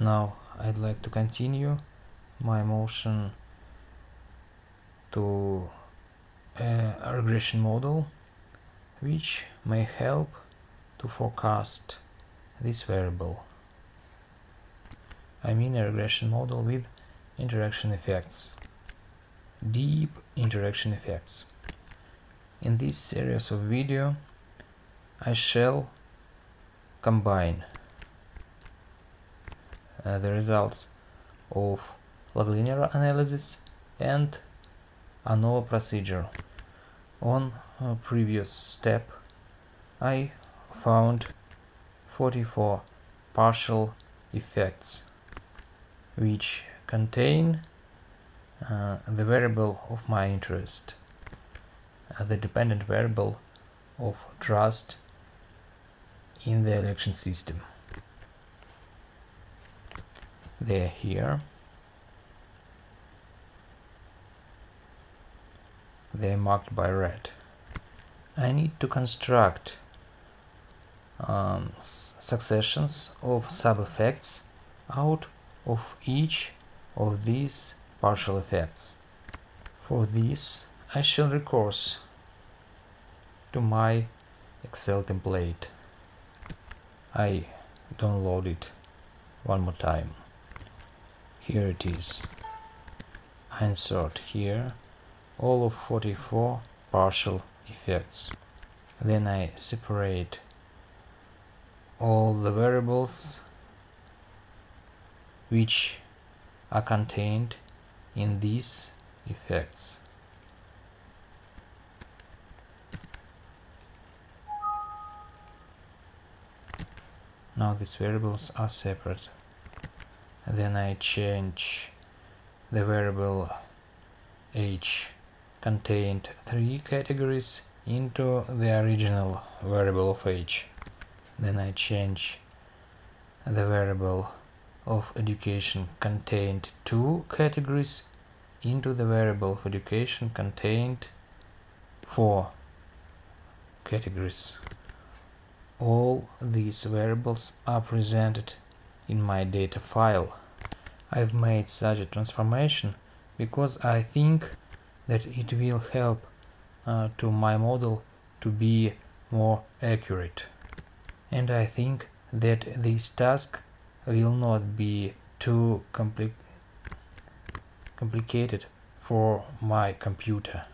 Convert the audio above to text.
Now I'd like to continue my motion to uh, a regression model which may help to forecast this variable. I mean a regression model with interaction effects, deep interaction effects. In this series of video I shall combine uh, the results of log linear analysis and ANOVA procedure. On a previous step I found 44 partial effects which contain uh, the variable of my interest, uh, the dependent variable of trust in the election system. They are here. They are marked by red. I need to construct um, successions of sub-effects out of each of these partial effects. For this I shall recourse to my Excel template. I download it one more time. Here it is. Insert here all of 44 partial effects. Then I separate all the variables which are contained in these effects. Now these variables are separate. Then I change the variable h contained three categories into the original variable of h. Then I change the variable of education contained two categories into the variable of education contained four categories. All these variables are presented in my data file. I've made such a transformation because I think that it will help uh, to my model to be more accurate. And I think that this task will not be too compli complicated for my computer.